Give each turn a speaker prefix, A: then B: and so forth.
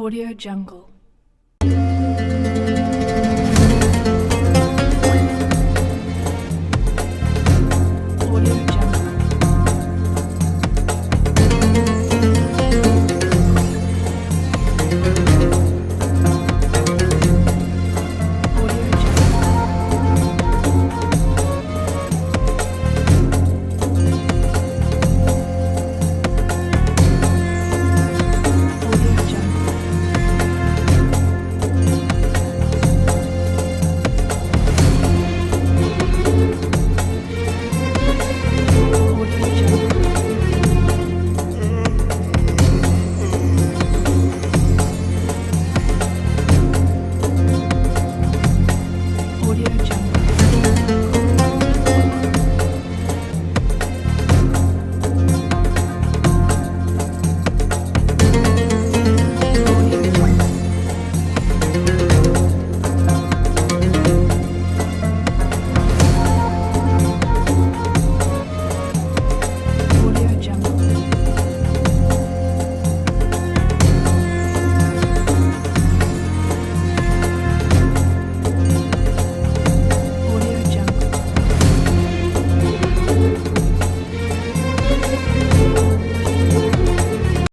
A: Audio Jungle.